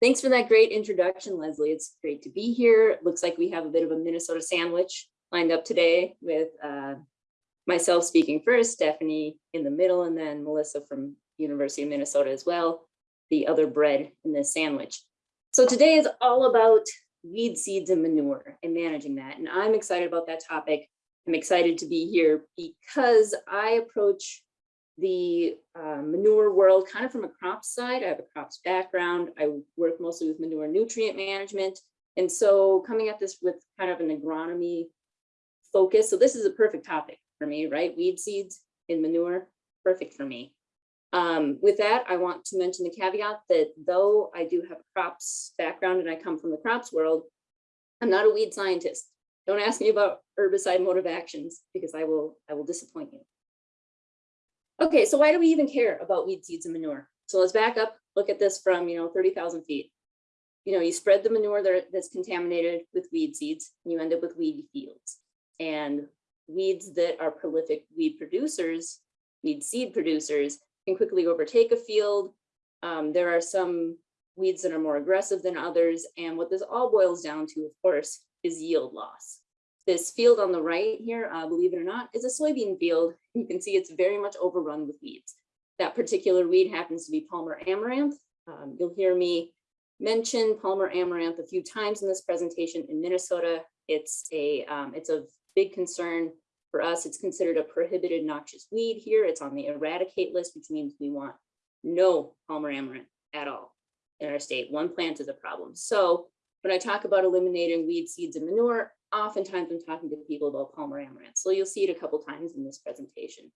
Thanks for that great introduction, Leslie. It's great to be here. Looks like we have a bit of a Minnesota sandwich lined up today with uh, myself speaking first, Stephanie in the middle, and then Melissa from University of Minnesota as well, the other bread in this sandwich. So today is all about weed seeds and manure and managing that. And I'm excited about that topic. I'm excited to be here because I approach the uh, manure world kind of from a crops side. I have a crops background. I work mostly with manure nutrient management. And so coming at this with kind of an agronomy focus. So this is a perfect topic for me, right? Weed seeds in manure, perfect for me. Um, with that, I want to mention the caveat that though I do have a crops background and I come from the crops world, I'm not a weed scientist. Don't ask me about herbicide mode of actions because I will I will disappoint you. Okay, so why do we even care about weed seeds and manure? So let's back up, look at this from, you know, 30,000 feet. You know, you spread the manure that's contaminated with weed seeds, and you end up with weedy fields. And weeds that are prolific weed producers, weed seed producers, can quickly overtake a field. Um, there are some weeds that are more aggressive than others. And what this all boils down to, of course, is yield loss. This field on the right here, uh, believe it or not, is a soybean field. You can see it's very much overrun with weeds. That particular weed happens to be Palmer amaranth. Um, you'll hear me mention Palmer amaranth a few times in this presentation in Minnesota. It's a um, it's a big concern for us. It's considered a prohibited noxious weed here. It's on the eradicate list, which means we want no Palmer amaranth at all in our state. One plant is a problem. So when I talk about eliminating weed seeds and manure, oftentimes I'm talking to people about Palmer amaranth. So you'll see it a couple times in this presentation.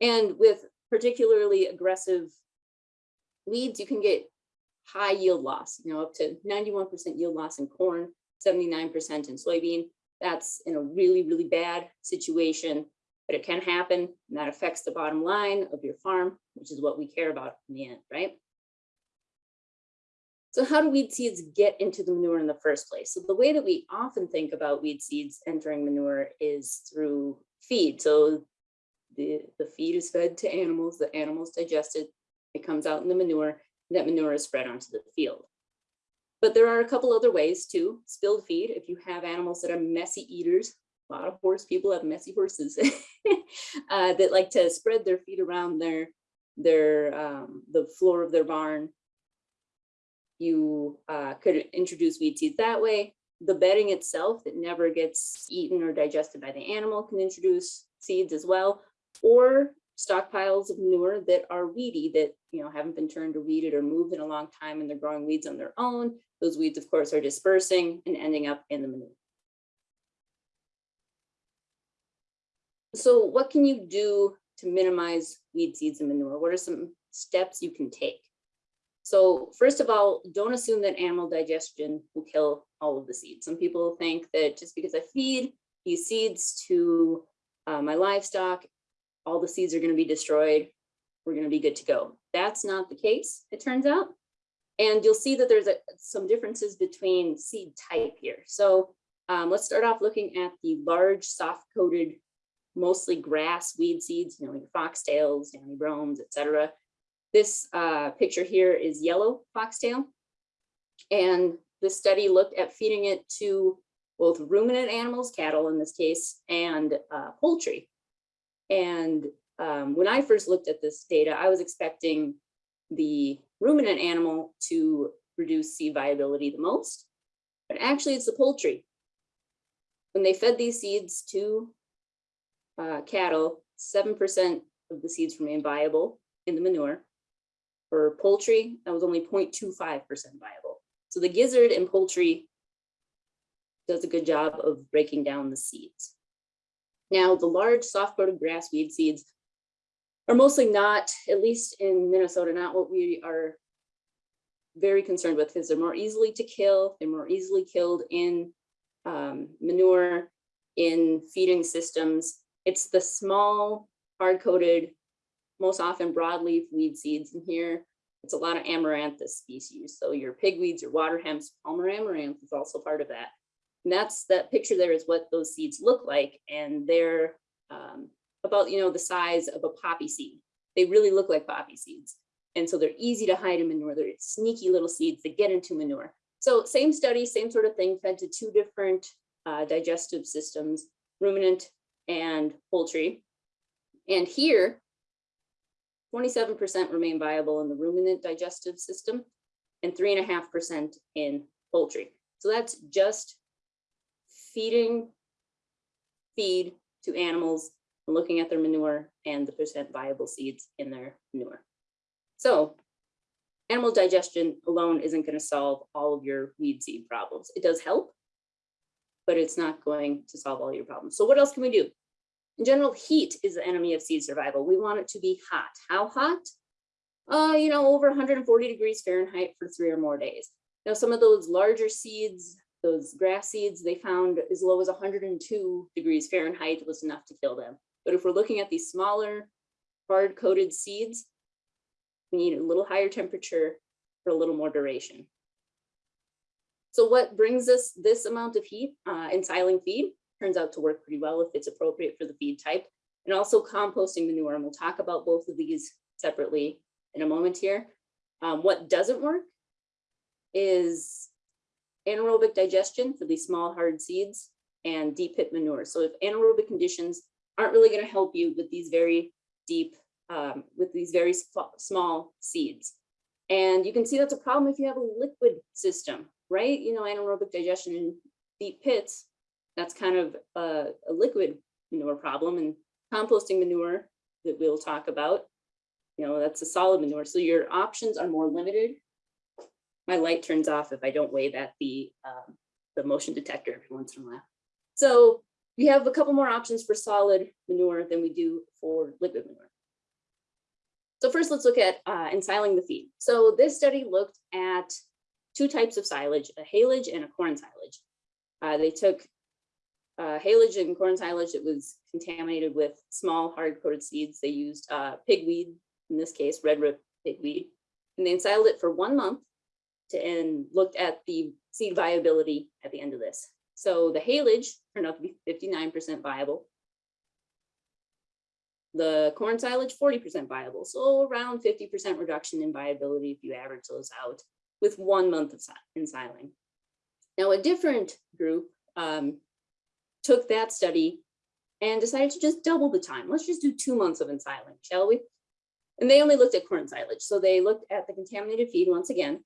And with particularly aggressive weeds, you can get high yield loss, you know, up to 91% yield loss in corn, 79% in soybean. That's in a really, really bad situation, but it can happen and that affects the bottom line of your farm, which is what we care about in the end, right? So how do weed seeds get into the manure in the first place? So the way that we often think about weed seeds entering manure is through feed. So the, the feed is fed to animals, the animals digest it, it comes out in the manure, that manure is spread onto the field. But there are a couple other ways too, spilled feed. If you have animals that are messy eaters, a lot of horse people have messy horses uh, that like to spread their feet around their, their um, the floor of their barn you uh, could introduce weed seeds that way. The bedding itself that never gets eaten or digested by the animal can introduce seeds as well, or stockpiles of manure that are weedy that you know haven't been turned or weeded or moved in a long time and they're growing weeds on their own. Those weeds, of course, are dispersing and ending up in the manure. So what can you do to minimize weed seeds and manure? What are some steps you can take? So first of all, don't assume that animal digestion will kill all of the seeds. Some people think that just because I feed these seeds to uh, my livestock, all the seeds are going to be destroyed. We're going to be good to go. That's not the case, it turns out. And you'll see that there's a, some differences between seed type here. So um, let's start off looking at the large soft coated, mostly grass weed seeds, you know, your foxtails, downy bromes, etc. This uh, picture here is yellow foxtail. And the study looked at feeding it to both ruminant animals, cattle in this case, and uh, poultry. And um, when I first looked at this data, I was expecting the ruminant animal to reduce seed viability the most, but actually it's the poultry. When they fed these seeds to uh, cattle, 7% of the seeds remain viable in the manure, for poultry, that was only 0.25% viable. So the gizzard in poultry does a good job of breaking down the seeds. Now, the large soft-coated grass weed seeds are mostly not, at least in Minnesota, not what we are very concerned with because they're more easily to kill. They're more easily killed in um, manure, in feeding systems. It's the small, hard-coated most often broadleaf weed seeds in here. It's a lot of amaranthus species. So your pigweeds, your water hemps, Palmer amaranth is also part of that. And that's that picture there is what those seeds look like. And they're um, about, you know, the size of a poppy seed. They really look like poppy seeds. And so they're easy to hide in manure. They're sneaky little seeds that get into manure. So same study, same sort of thing, fed to two different uh, digestive systems, ruminant and poultry. And here, 27% remain viable in the ruminant digestive system and 3.5% in poultry. So that's just feeding feed to animals, looking at their manure and the percent viable seeds in their manure. So animal digestion alone isn't going to solve all of your weed seed problems. It does help, but it's not going to solve all your problems. So what else can we do? In general, heat is the enemy of seed survival. We want it to be hot. How hot? Uh, you know, over 140 degrees Fahrenheit for three or more days. Now, some of those larger seeds, those grass seeds, they found as low as 102 degrees Fahrenheit was enough to kill them. But if we're looking at these smaller, hard-coated seeds, we need a little higher temperature for a little more duration. So what brings us this amount of heat uh, ensiling feed turns out to work pretty well if it's appropriate for the feed type and also composting manure. And we'll talk about both of these separately in a moment here. Um, what doesn't work is anaerobic digestion for these small hard seeds and deep pit manure. So if anaerobic conditions aren't really going to help you with these very deep, um, with these very small seeds. And you can see that's a problem if you have a liquid system, right? You know, anaerobic digestion in deep pits, that's kind of a, a liquid manure problem and composting manure that we'll talk about, you know, that's a solid manure. So your options are more limited. My light turns off if I don't wave at the, um, the motion detector every once in a while. So we have a couple more options for solid manure than we do for liquid manure. So first, let's look at uh, ensiling the feed. So this study looked at two types of silage, a haylage and a corn silage. Uh, they took uh, haylage and corn silage that was contaminated with small hard-coated seeds. They used uh, pigweed, in this case, red root pigweed, and they ensiled it for one month to, and looked at the seed viability at the end of this. So the haylage turned out to be 59% viable. The corn silage, 40% viable. So around 50% reduction in viability if you average those out with one month of ensiling. Now a different group um, took that study and decided to just double the time. Let's just do two months of ensiling, shall we? And they only looked at corn silage. So they looked at the contaminated feed once again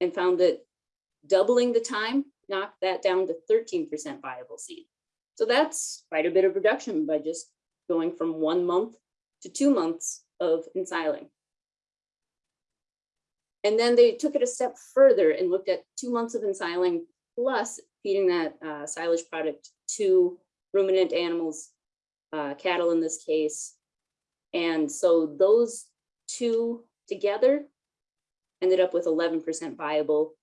and found that doubling the time knocked that down to 13% viable seed. So that's quite a bit of reduction by just going from one month to two months of ensiling. And then they took it a step further and looked at two months of ensiling plus feeding that uh, silage product to ruminant animals, uh, cattle in this case. And so those two together ended up with 11% viable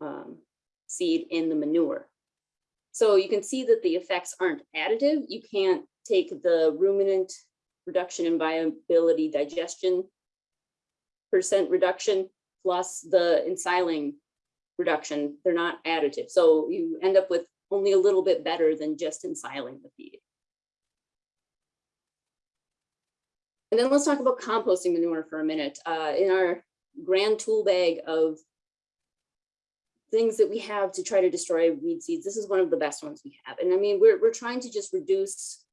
um, seed in the manure. So you can see that the effects aren't additive. You can't take the ruminant reduction in viability digestion percent reduction plus the ensiling reduction. They're not additive. So you end up with only a little bit better than just ensiling the feed. And then let's talk about composting manure for a minute. Uh, in our grand tool bag of things that we have to try to destroy weed seeds. This is one of the best ones we have. And I mean, we're, we're trying to just reduce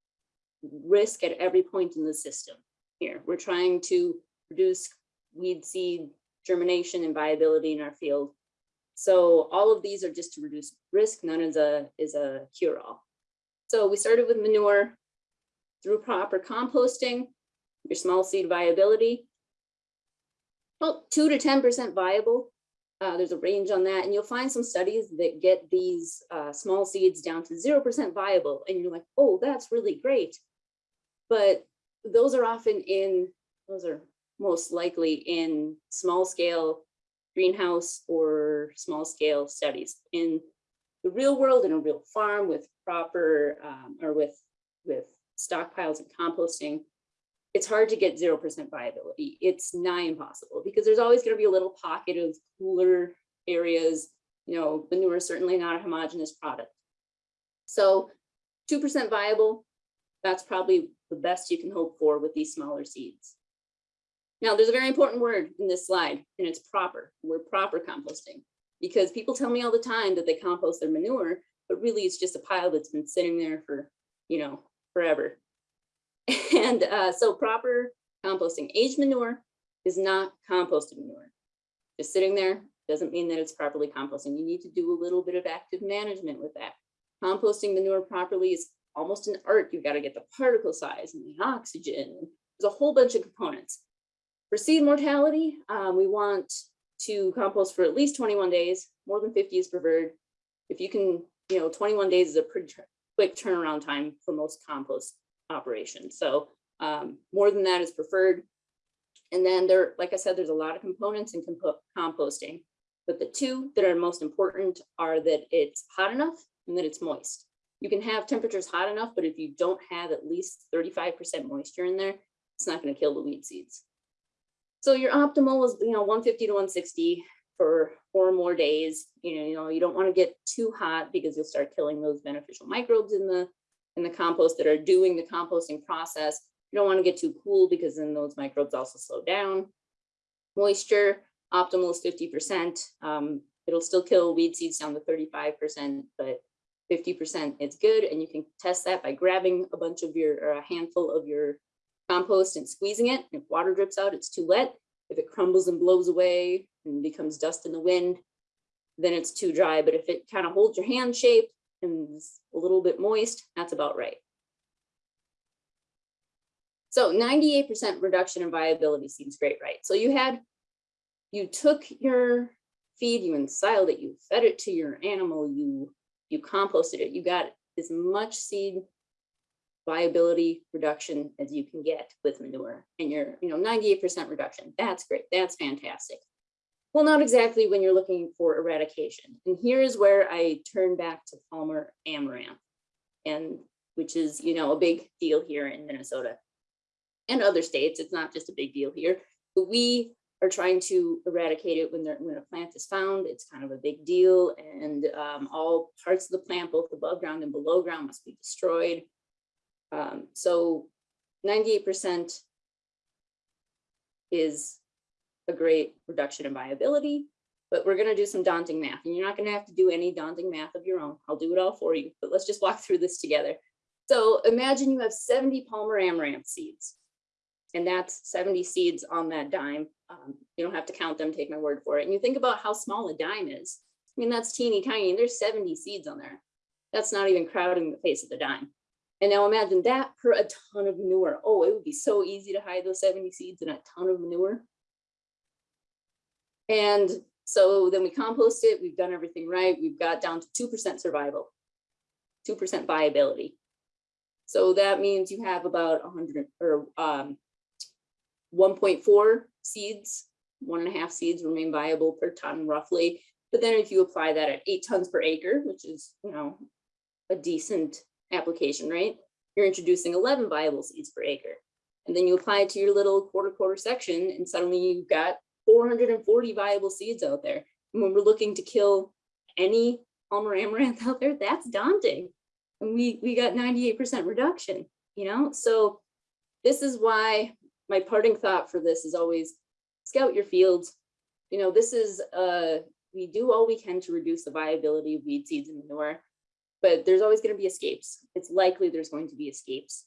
risk at every point in the system here. We're trying to reduce weed seed germination and viability in our field. So all of these are just to reduce risk. None is a, is a cure-all. So we started with manure through proper composting, your small seed viability. Well, two to 10% viable uh, there's a range on that, and you'll find some studies that get these uh, small seeds down to 0% viable, and you're like, oh, that's really great. But those are often in, those are most likely in small scale greenhouse or small scale studies. In the real world, in a real farm with proper, um, or with, with stockpiles and composting, it's hard to get 0% viability. It's nigh impossible because there's always going to be a little pocket of cooler areas. You know, manure is certainly not a homogeneous product. So 2% viable, that's probably the best you can hope for with these smaller seeds. Now, there's a very important word in this slide, and it's proper. We're proper composting. Because people tell me all the time that they compost their manure, but really it's just a pile that's been sitting there for, you know, forever. And uh, so proper composting, aged manure is not composted manure. Just sitting there doesn't mean that it's properly composting. You need to do a little bit of active management with that. Composting manure properly is almost an art. You've got to get the particle size and the oxygen. There's a whole bunch of components. For seed mortality, um, we want to compost for at least 21 days, more than 50 is preferred. If you can, you know, 21 days is a pretty quick turnaround time for most compost operations. So um, more than that is preferred. And then there, like I said, there's a lot of components in compo- composting, but the two that are most important are that it's hot enough and that it's moist. You can have temperatures hot enough, but if you don't have at least 35% moisture in there, it's not going to kill the weed seeds. So your optimal is, you know, 150 to 160 for four more days. You know, you know, you don't want to get too hot because you'll start killing those beneficial microbes in the in the compost that are doing the composting process. You don't want to get too cool because then those microbes also slow down. Moisture, optimal is 50%. Um, it'll still kill weed seeds down to 35%, but 50% is good. And you can test that by grabbing a bunch of your, or a handful of your compost and squeezing it. If water drips out, it's too wet. If it crumbles and blows away and becomes dust in the wind, then it's too dry. But if it kind of holds your hand shape and is a little bit moist, that's about right. So 98% reduction in viability seems great, right? So you had, you took your feed, you ensiled it, you fed it to your animal, you you composted it, you got as much seed viability reduction as you can get with manure and you're, you know, 98% reduction. That's great. That's fantastic. Well, not exactly when you're looking for eradication. And here's where I turn back to Palmer amaranth and which is, you know, a big deal here in Minnesota and other states. It's not just a big deal here, but we are trying to eradicate it when when a plant is found. It's kind of a big deal and um, all parts of the plant, both above ground and below ground must be destroyed. Um, so 98% is a great reduction in viability, but we're going to do some daunting math and you're not going to have to do any daunting math of your own. I'll do it all for you, but let's just walk through this together. So imagine you have 70 Palmer amaranth seeds and that's 70 seeds on that dime. Um, you don't have to count them, take my word for it. And you think about how small a dime is. I mean, that's teeny tiny and there's 70 seeds on there. That's not even crowding the face of the dime. And now imagine that per a ton of manure. Oh, it would be so easy to hide those 70 seeds in a ton of manure. And so then we compost it, we've done everything right. We've got down to 2% survival, 2% viability. So that means you have about 100 or um, 1.4 seeds, one and a half seeds remain viable per ton roughly. But then if you apply that at eight tons per acre, which is, you know, a decent application, right? You're introducing 11 viable seeds per acre. And then you apply it to your little quarter quarter section and suddenly you've got 440 viable seeds out there. And when we're looking to kill any Palmer amaranth out there, that's daunting. And we, we got 98% reduction, you know? So this is why my parting thought for this is always scout your fields. You know, this is, uh, we do all we can to reduce the viability of weed seeds and manure but there's always going to be escapes. It's likely there's going to be escapes.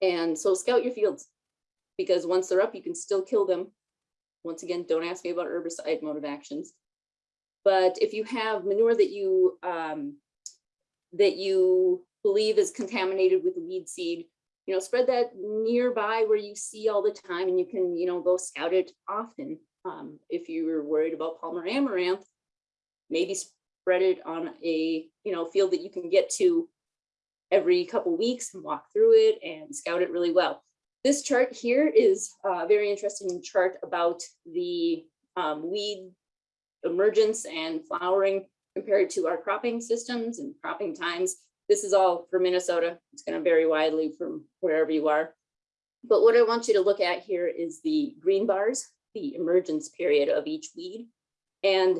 And so scout your fields because once they're up, you can still kill them. Once again, don't ask me about herbicide mode of actions. But if you have manure that you um, that you believe is contaminated with weed seed, you know, spread that nearby where you see all the time and you can, you know, go scout it often. Um, if you were worried about Palmer amaranth, maybe spread it on a you know field that you can get to every couple weeks and walk through it and scout it really well. This chart here is a very interesting chart about the um, weed emergence and flowering compared to our cropping systems and cropping times. This is all for Minnesota. It's going to vary widely from wherever you are. But what I want you to look at here is the green bars, the emergence period of each weed. And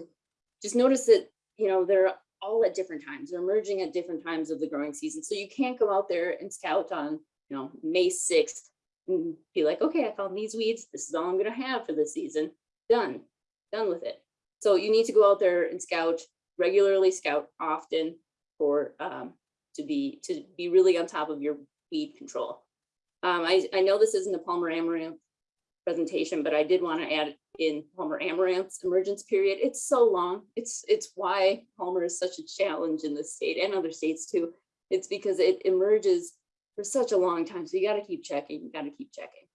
just notice that you know, they're all at different times. They're emerging at different times of the growing season. So you can't go out there and scout on, you know, May 6th and be like, okay, I found these weeds. This is all I'm gonna have for this season. Done, done with it. So you need to go out there and scout, regularly scout often for, um, to be, to be really on top of your weed control. Um, I, I know this isn't a Palmer Amaranth presentation, but I did want to add in Palmer Amaranth's emergence period. It's so long. It's, it's why Palmer is such a challenge in this state and other states too. It's because it emerges for such a long time. So you got to keep checking, you got to keep checking.